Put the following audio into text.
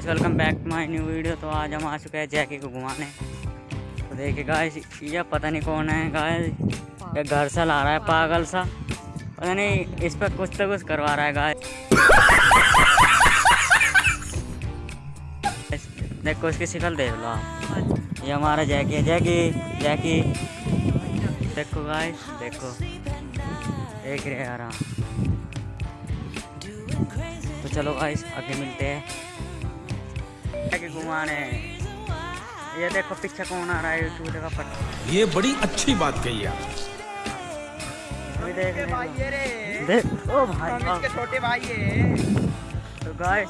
Guys welcome back to my new video तो आज हम आ चुके हैं जैकी को घुमाने। तो देखिए गाइस ये पता नहीं कौन है गाइस ये घर से ला रहा है, पागल सा। पता नहीं, इस पर कुछ तो कुछ करवा रहा है गाइस देखो, इसकी शिकल देख लो आप। ये हमारा जैकी है। जैकी जैकी देखो गाइस देखो। देख रहे यार। तो चलो गाइस आगे मिलते हैं। आगे घुमाने ये देखो पीछे कौन आ रहा है चूहे का पट्टा ये बड़ी अच्छी बात कही आप। अभी देख भाई ये रे। देख ओ भाई हम साहब। इसके छोटे भाई है। तो गाइस